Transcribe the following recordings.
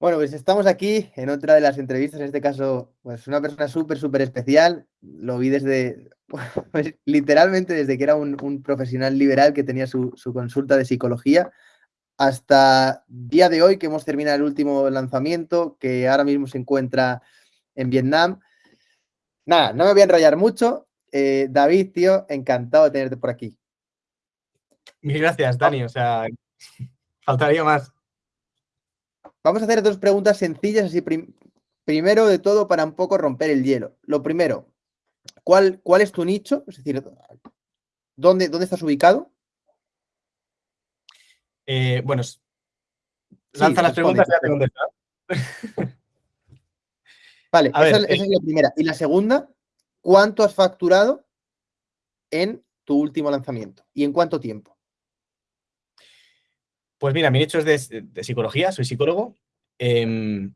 Bueno, pues estamos aquí en otra de las entrevistas, en este caso, pues una persona súper, súper especial. Lo vi desde, pues, literalmente desde que era un, profesional liberal que tenía su, consulta de psicología, hasta día de hoy que hemos terminado el último lanzamiento, que ahora mismo se encuentra en Vietnam. Nada, no me voy a enrollar mucho. Eh, David, tío, encantado de tenerte por aquí. Mil gracias, Dani. O sea, faltaría más. Vamos a hacer dos preguntas sencillas, así primero de todo para un poco romper el hielo. Lo primero, ¿cuál, cuál es tu nicho? Es decir, ¿dónde, dónde estás ubicado? Eh, bueno, lanza las preguntas y ya te vale, esa, esa es la primera. Y la segunda, ¿cuánto has facturado en tu último lanzamiento? ¿Y en cuánto tiempo? Pues mira, mi nicho es de, psicología, soy psicólogo. Em,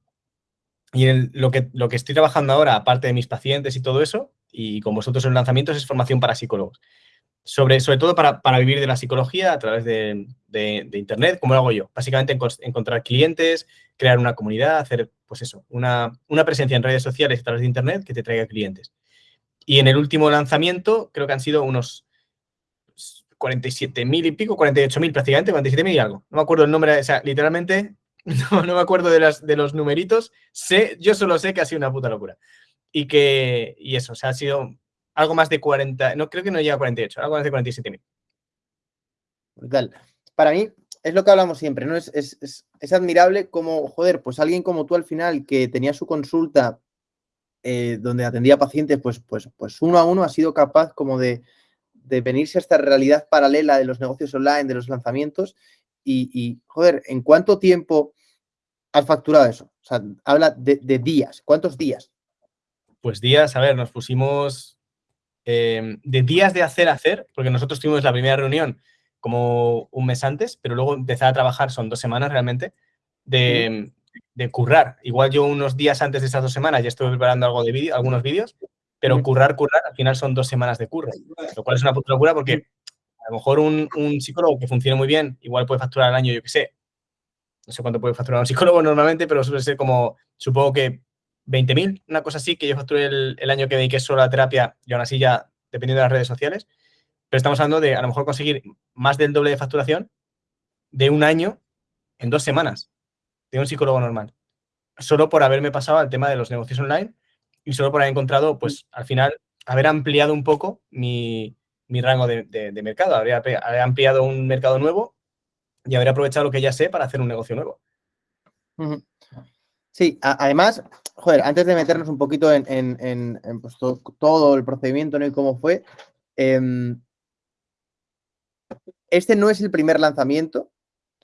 y lo, que, lo que estoy trabajando ahora, aparte de mis pacientes y todo eso, y con vosotros en lanzamientos, es formación para psicólogos. Sobre, sobre todo para, vivir de la psicología a través de, Internet, como lo hago yo. Básicamente encontrar clientes, crear una comunidad, hacer, pues eso, una, una presencia en redes sociales a través de Internet que te traiga clientes. Y en el último lanzamiento creo que han sido unos 47 mil y pico, 48 mil prácticamente, 47 mil y algo. No me acuerdo el nombre, o sea, literalmente no, me acuerdo de, las, de los numeritos. Sé, yo solo sé que ha sido una puta locura. Y que, y eso, o sea, ha sido algo más de 40, no creo que no llega a 48, algo más de 47 mil. Para mí, es lo que hablamos siempre, ¿no? Es, es, es, es, admirable como, joder, pues alguien como tú al final que tenía su consulta eh, donde atendía pacientes, pues, pues, pues uno a uno ha sido capaz como de, de venirse a esta realidad paralela de los negocios online, de los lanzamientos, y, joder, ¿en cuánto tiempo has facturado eso? O sea, habla de, días, ¿cuántos días? Pues días, a ver, nos pusimos em, de días de hacer hacer, porque nosotros tuvimos la primera reunión como un mes antes, pero luego empezar a trabajar, son dos semanas realmente, de, de currar. Igual yo unos días antes de esas dos semanas ya estuve preparando algo de vídeo, algunos vídeos, pero currar, currar, al final son dos semanas de curro, lo cual es una puta locura porque a lo mejor un, psicólogo que funcione muy bien, igual puede facturar al año, yo qué sé, no sé cuánto puede facturar un psicólogo normalmente, pero suele ser como, supongo que 20.000, una cosa así, que yo facturé el, año que dediqué solo a la terapia y aún así ya dependiendo de las redes sociales. Pero estamos hablando de a lo mejor conseguir más del doble de facturación de un año en dos semanas de un psicólogo normal. Solo por haberme pasado al tema de los negocios online y solo por haber encontrado, pues al final, haber ampliado un poco mi, rango de, mercado, haber, ampliado un mercado nuevo y haber aprovechado lo que ya sé para hacer un negocio nuevo. Sí, además, joder, antes de meternos un poquito en, pues, todo, el procedimiento ¿no? y cómo fue, em, este no es el primer lanzamiento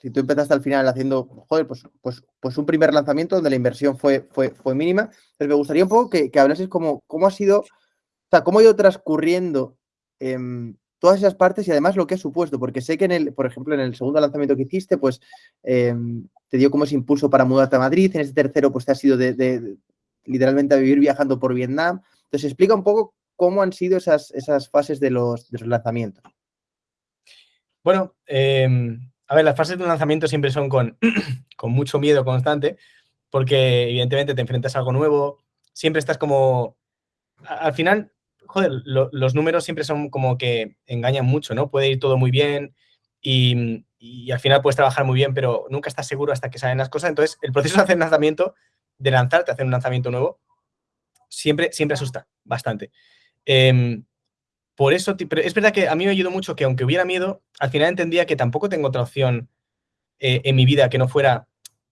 si tú empezaste al final haciendo, joder, pues, pues, pues un primer lanzamiento donde la inversión fue, fue, fue mínima, pero me gustaría un poco que, que hablases cómo, cómo ha sido, o sea, cómo ha ido transcurriendo em, todas esas partes y además lo que ha supuesto, porque sé que en el, por ejemplo, en el segundo lanzamiento que hiciste, pues em, te dio como ese impulso para mudarte a Madrid, en ese tercero pues te ha sido de, literalmente a vivir viajando por Vietnam. Entonces explica un poco cómo han sido esas, esas fases de los, lanzamientos. Bueno, eh, a ver, las fases de lanzamiento siempre son con, con mucho miedo constante, porque evidentemente te enfrentas a algo nuevo, siempre estás como... Al final, joder, los números siempre son como que engañan mucho, ¿no? Puede ir todo muy bien y, al final puedes trabajar muy bien, pero nunca estás seguro hasta que salen las cosas. Entonces, el proceso de hacer lanzamiento, de lanzarte hacer un lanzamiento nuevo, siempre, siempre asusta bastante. Em, por eso, es verdad que a mí me ayudó mucho que aunque hubiera miedo, al final entendía que tampoco tengo otra opción eh, en mi vida que no fuera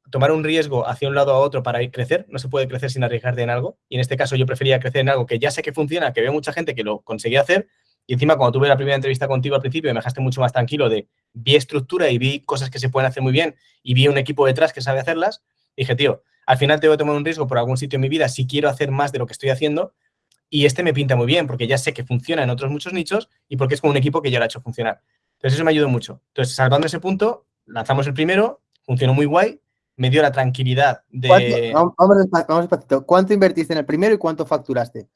tomar un riesgo hacia un lado a otro para ir crecer. No se puede crecer sin arriesgarte en algo. Y en este caso yo prefería crecer en algo que ya sé que funciona, que veo mucha gente que lo conseguía hacer. Y encima cuando tuve la primera entrevista contigo al principio me dejaste mucho más tranquilo de vi estructura y vi cosas que se pueden hacer muy bien y vi un equipo detrás que sabe hacerlas. dije, tío, al final tengo que tomar un riesgo por algún sitio en mi vida si quiero hacer más de lo que estoy haciendo y este me pinta muy bien porque ya sé que funciona en otros muchos nichos y porque es con un equipo que ya lo ha hecho funcionar. Entonces eso me ayudó mucho. Entonces, salvando ese punto, lanzamos el primero, funcionó muy guay, me dio la tranquilidad de... Vamos, vamos despacito. ¿Cuánto invertiste en el primero y cuánto facturaste?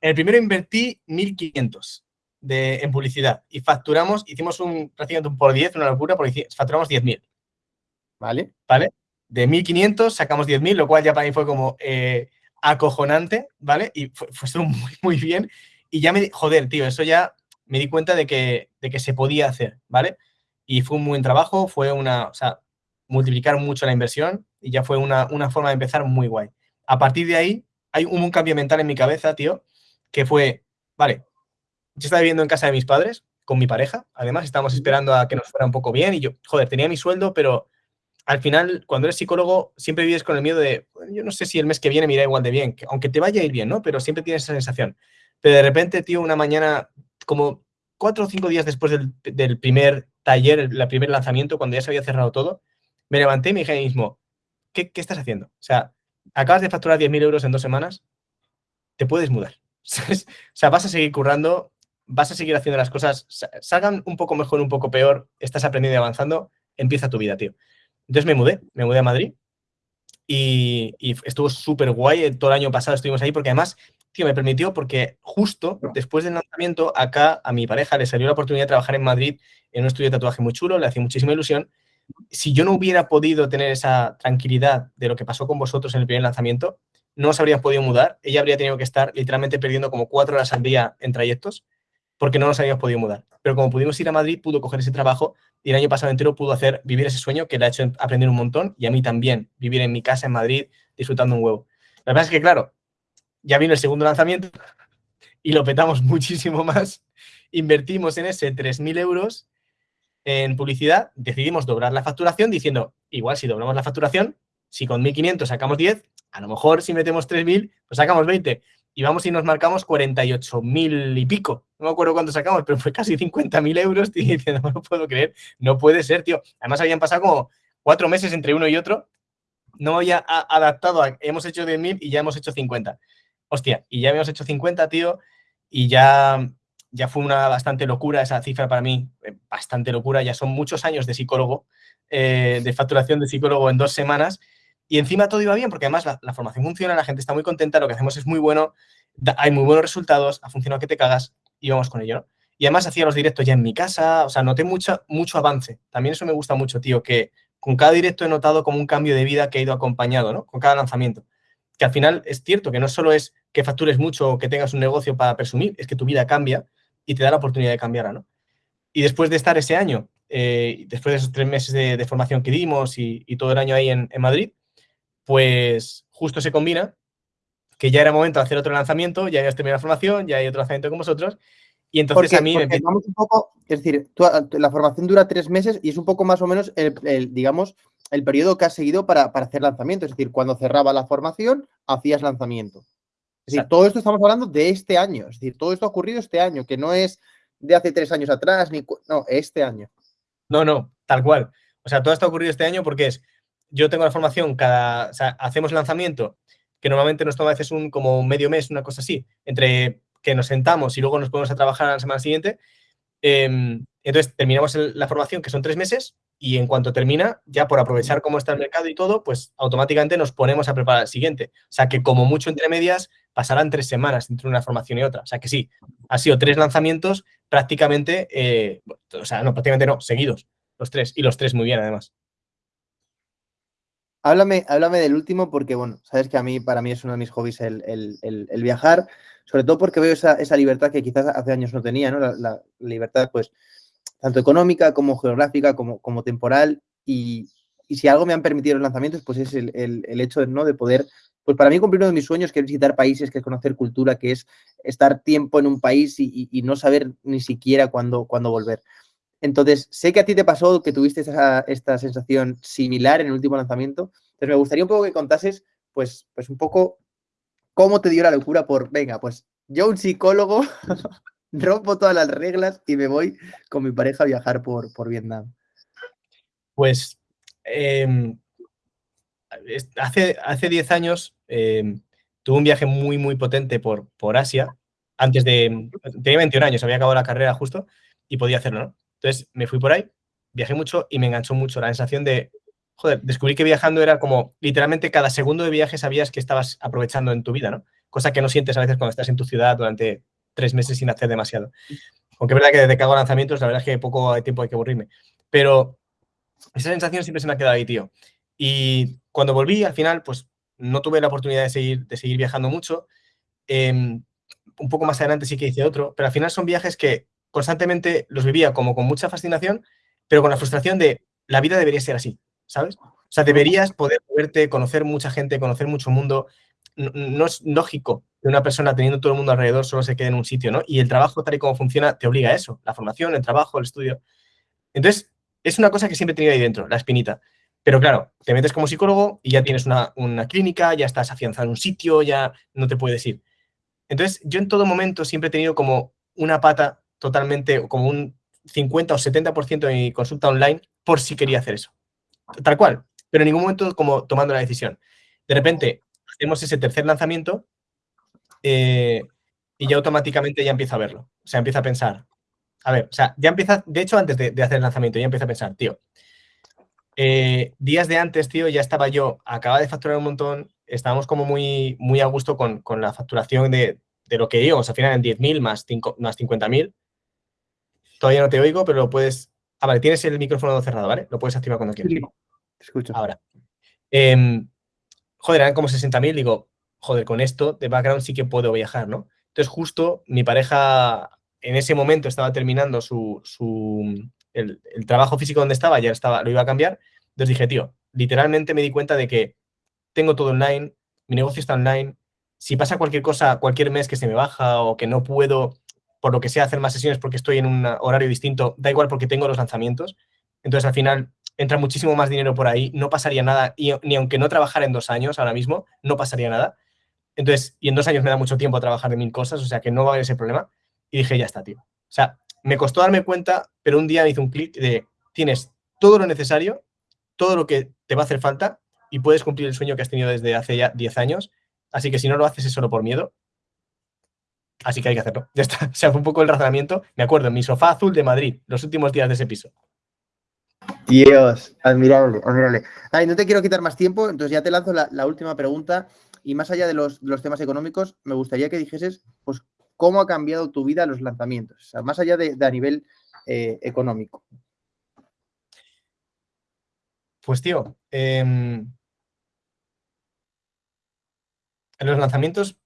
En el primero invertí 1.500 en publicidad y facturamos, hicimos un prácticamente un por 10, una locura, porque facturamos 10.000. Vale. ¿Vale? de 1.500 sacamos 10.000, lo cual ya para mí fue como eh, acojonante, ¿vale? Y fue, fue muy, muy bien. Y ya me, joder, tío, eso ya me di cuenta de que, de que se podía hacer, ¿vale? Y fue un buen trabajo, fue una, o sea, multiplicar mucho la inversión y ya fue una, una forma de empezar muy guay. A partir de ahí, hay un, un cambio mental en mi cabeza, tío, que fue, vale, yo estaba viviendo en casa de mis padres, con mi pareja, además, estábamos esperando a que nos fuera un poco bien y yo, joder, tenía mi sueldo, pero al final, cuando eres psicólogo, siempre vives con el miedo de, yo no sé si el mes que viene me igual de bien, aunque te vaya a ir bien, ¿no? Pero siempre tienes esa sensación. Pero de repente, tío, una mañana, como cuatro o cinco días después del, primer taller, el, primer lanzamiento, cuando ya se había cerrado todo, me levanté y me dije a mismo, ¿qué, estás haciendo? O sea, acabas de facturar 10.000 euros en dos semanas, te puedes mudar. o sea, vas a seguir currando, vas a seguir haciendo las cosas, salgan un poco mejor, un poco peor, estás aprendiendo y avanzando, empieza tu vida, tío. Entonces me mudé, me mudé a Madrid y, estuvo súper guay. Todo el año pasado estuvimos ahí porque además, tío, me permitió porque justo después del lanzamiento acá a mi pareja le salió la oportunidad de trabajar en Madrid en un estudio de tatuaje muy chulo, le hacía muchísima ilusión. Si yo no hubiera podido tener esa tranquilidad de lo que pasó con vosotros en el primer lanzamiento, no os habría podido mudar. Ella habría tenido que estar literalmente perdiendo como cuatro horas al día en trayectos porque no nos habíamos podido mudar. Pero como pudimos ir a Madrid, pudo coger ese trabajo y el año pasado entero pudo hacer vivir ese sueño que le ha hecho aprender un montón y a mí también, vivir en mi casa en Madrid disfrutando un huevo. La verdad es que, claro, ya vino el segundo lanzamiento y lo petamos muchísimo más. Invertimos en ese 3.000 euros en publicidad, decidimos doblar la facturación diciendo, igual si doblamos la facturación, si con 1.500 sacamos 10, a lo mejor si metemos 3.000, pues sacamos 20 y vamos y nos marcamos 48.000 y pico. No me acuerdo cuánto sacamos, pero fue casi 50.000 euros. Y diciendo, no lo puedo creer, no puede ser, tío. Además, habían pasado como cuatro meses entre uno y otro. No había adaptado, hemos hecho 10.000 y ya hemos hecho 50. Hostia, y ya habíamos hecho 50, tío, y ya, ya fue una bastante locura esa cifra para mí, eh, bastante locura. Ya son muchos años de psicólogo, eh, de facturación de psicólogo en dos semanas y encima todo iba bien, porque además la, formación funciona, la gente está muy contenta, lo que hacemos es muy bueno, hay muy buenos resultados, ha funcionado que te cagas y vamos con ello, ¿no? Y además hacía los directos ya en mi casa, o sea, noté mucho, mucho avance. También eso me gusta mucho, tío, que con cada directo he notado como un cambio de vida que ha ido acompañado, ¿no? Con cada lanzamiento. Que al final es cierto que no solo es que factures mucho o que tengas un negocio para presumir, es que tu vida cambia y te da la oportunidad de cambiarla, ¿no? Y después de estar ese año, eh, después de esos tres meses de, formación que dimos y, todo el año ahí en Madrid, pues justo se combina que ya era momento de hacer otro lanzamiento, ya habías terminado la formación, ya hay otro lanzamiento con vosotros, y entonces a mí me un poco, es decir, la formación dura tres meses y es un poco más o menos el, digamos, el periodo que has seguido para, hacer lanzamiento. Es decir, cuando cerraba la formación, hacías lanzamiento. Es decir, todo esto estamos hablando de este año. Es decir, todo esto ha ocurrido este año, que no es de hace tres años atrás, ni no, este año. No, no, tal cual. O sea, todo esto ha ocurrido este año porque es yo tengo la formación cada, o sea, hacemos lanzamiento, que normalmente nos toma a veces un como medio mes, una cosa así, entre que nos sentamos y luego nos ponemos a trabajar a la semana siguiente. Em, entonces terminamos la formación, que son tres meses, y en cuanto termina, ya por aprovechar cómo está el mercado y todo, pues automáticamente nos ponemos a preparar el siguiente. O sea que como mucho entre medias pasarán tres semanas entre una formación y otra. O sea que sí, ha sido tres lanzamientos prácticamente, eh, o sea, no, prácticamente no, seguidos, los tres, y los tres muy bien además. Háblame, háblame del último porque, bueno, sabes que a mí, para mí es uno de mis hobbies el, viajar, sobre todo porque veo esa, libertad que quizás hace años no tenía, ¿no? La, libertad, pues, tanto económica como geográfica, como, como temporal. Y, si algo me han permitido los lanzamientos, pues es el, hecho ¿no? de poder, pues para mí cumplir uno de mis sueños, que es visitar países, que es conocer cultura, que es estar tiempo en un país y, no saber ni siquiera cuándo, cuándo volver. Entonces, sé que a ti te pasó que tuviste esta sensación similar en el último lanzamiento. Entonces, me gustaría un poco que contases, pues, pues un poco cómo te dio la locura por, venga, pues yo un psicólogo, rompo todas las reglas y me voy con mi pareja a viajar por, por Vietnam. Pues em, hace, hace 10 años em, tuve un viaje muy, muy potente por, por Asia. Antes de, tenía 21 años, había acabado la carrera justo y podía hacerlo, ¿no? Entonces me fui por ahí, viajé mucho y me enganchó mucho la sensación de, joder, descubrí que viajando era como literalmente cada segundo de viaje sabías que estabas aprovechando en tu vida, ¿no? Cosa que no sientes a veces cuando estás en tu ciudad durante tres meses sin hacer demasiado. Aunque es verdad que desde que hago lanzamientos, la verdad es que poco tiempo hay que aburrirme. Pero esa sensación siempre se me ha quedado ahí, tío. Y cuando volví, al final, pues no tuve la oportunidad de seguir, de seguir viajando mucho. Em, un poco más adelante sí que hice otro, pero al final son viajes que constantemente los vivía como con mucha fascinación, pero con la frustración de la vida debería ser así, ¿sabes? O sea, deberías poder verte, conocer mucha gente, conocer mucho mundo. No, es lógico que una persona teniendo todo el mundo alrededor solo se quede en un sitio, ¿no? Y el trabajo tal y como funciona te obliga a eso, la formación, el trabajo, el estudio. Entonces, es una cosa que siempre he tenido ahí dentro, la espinita. Pero claro, te metes como psicólogo y ya tienes una, una clínica, ya estás afianzado en un sitio, ya no te puedes ir. Entonces, yo en todo momento siempre he tenido como una pata totalmente, como un 50 o 70% de mi consulta online por si quería hacer eso. Tal cual, pero en ningún momento como tomando la decisión. De repente, hacemos ese tercer lanzamiento eh, y ya automáticamente ya empiezo a verlo. O sea, empiezo a pensar, a ver, o sea, ya empieza, de hecho, antes de, hacer el lanzamiento, ya empiezo a pensar, tío, eh, días de antes, tío, ya estaba yo, acaba de facturar un montón, estábamos como muy, muy a gusto con, la facturación de, lo que íbamos, al final en 10.000 más, más 50.000. Todavía no te oigo, pero lo puedes... Ah, vale, tienes el micrófono cerrado, ¿vale? Lo puedes activar cuando quieras. te escucho. Ahora. Em, joder, eran como 60.000, digo, joder, con esto de background sí que puedo viajar, ¿no? Entonces justo mi pareja en ese momento estaba terminando su, el, trabajo físico donde estaba, ya estaba, lo iba a cambiar. Entonces dije, tío, literalmente me di cuenta de que tengo todo online, mi negocio está online. Si pasa cualquier cosa, cualquier mes que se me baja o que no puedo, por lo que sea, hacer más sesiones porque estoy en un horario distinto, da igual porque tengo los lanzamientos. Entonces al final entra muchísimo más dinero por ahí, no pasaría nada, y, ni aunque no trabajara en dos años ahora mismo, no pasaría nada. Entonces, y en dos años me da mucho tiempo a trabajar de mil cosas, o sea que no va a haber ese problema. Y dije, ya está, tío. O sea, me costó darme cuenta, pero un día me hizo un clic de, tienes todo lo necesario, todo lo que te va a hacer falta y puedes cumplir el sueño que has tenido desde hace ya 10 años. Así que si no lo haces es solo por miedo. Así que hay que hacerlo. Ya está. O sea, fue un poco el razonamiento. Me acuerdo, en mi sofá azul de Madrid, los últimos días de ese piso. Dios, admirable, admirable. Ay, no te quiero quitar más tiempo, entonces ya te lanzo la, última pregunta. Y más allá de los, temas económicos, me gustaría que dijeses, pues, cómo ha cambiado tu vida los lanzamientos, o sea, más allá de, a nivel eh, económico. Pues tío, en los lanzamientos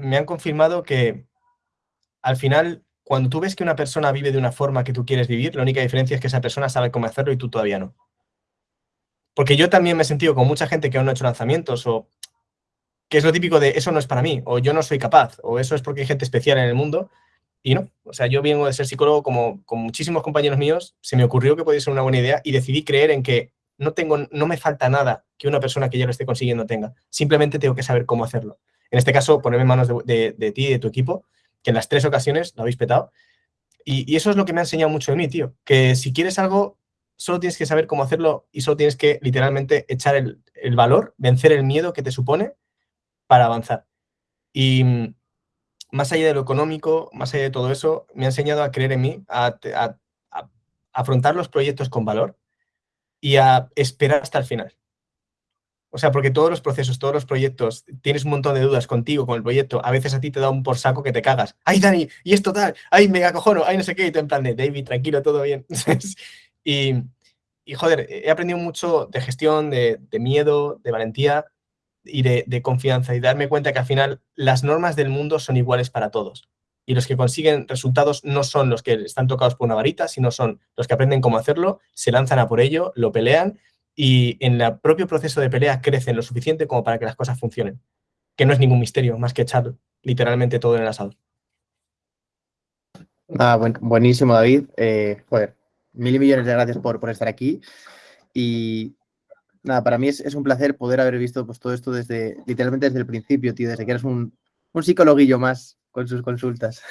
me han confirmado que al final, cuando tú ves que una persona vive de una forma que tú quieres vivir, la única diferencia es que esa persona sabe cómo hacerlo y tú todavía no. Porque yo también me he sentido con mucha gente que aún no ha hecho lanzamientos o que es lo típico de eso no es para mí, o yo no soy capaz, o eso es porque hay gente especial en el mundo, y no. O sea, yo vengo de ser psicólogo como con muchísimos compañeros míos, se me ocurrió que podía ser una buena idea y decidí creer en que no, tengo, no me falta nada que una persona que ya lo esté consiguiendo tenga. Simplemente tengo que saber cómo hacerlo. En este caso, ponerme en manos de, ti y de tu equipo, que en las tres ocasiones lo habéis petado. Y, eso es lo que me ha enseñado mucho de mí, tío. Que si quieres algo, solo tienes que saber cómo hacerlo y solo tienes que literalmente echar el, valor, vencer el miedo que te supone para avanzar. Y mm, más allá de lo económico, más allá de todo eso, me ha enseñado a creer en mí, a, afrontar los proyectos con valor y a esperar hasta el final. O sea, porque todos los procesos, todos los proyectos, tienes un montón de dudas contigo, con el proyecto. A veces a ti te da un por saco que te cagas. ¡Ay, Dani! Y esto tal. ¡Ay, mega cojono! ¡Ay, no sé qué! Y tú en plan de, David, tranquilo, todo bien. y, y, joder, he aprendido mucho de gestión, de, de miedo, de valentía y de, confianza y darme cuenta que al final las normas del mundo son iguales para todos. Y los que consiguen resultados no son los que están tocados por una varita, sino son los que aprenden cómo hacerlo, se lanzan a por ello, lo pelean y en el propio proceso de pelea crecen lo suficiente como para que las cosas funcionen. Que no es ningún misterio, más que echar literalmente todo en el asado. Ah, buenísimo, David. Eh, joder, mil millones de gracias por, por estar aquí. Y nada, para mí es, un placer poder haber visto pues, todo esto desde, literalmente desde el principio, tío, desde que eres un, un psicologuillo más con sus consultas.